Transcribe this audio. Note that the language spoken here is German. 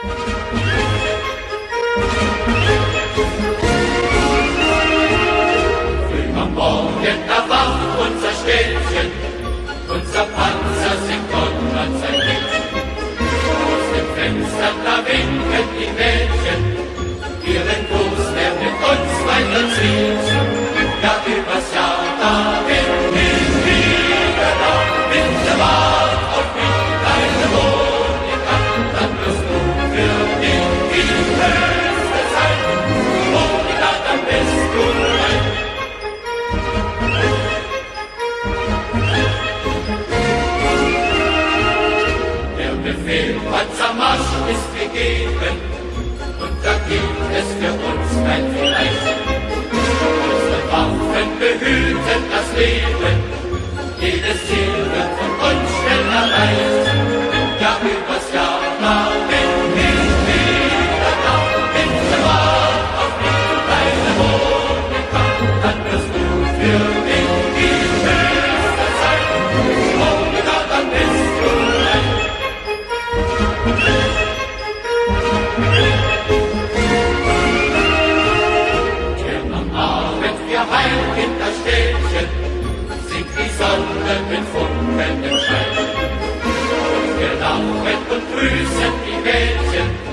Früh am Morgen erwacht unser Städtchen, unser Panzer singt Gott sein Lied. Aus dem Fenster da winken die Mädchen, ihren Gruß, der mit uns weiterzieht. Ja, übers Jahr, da Befehl Panzermarsch ist gegeben und da gibt es für uns kein Vielleicht. Unsere Waffen behüten das Leben, jedes Ziel wird von uns schnell erreicht. Ja, übers Jahr, da Sonne mit funkelndem Schein. Wir lachen und grüßen die Mädchen,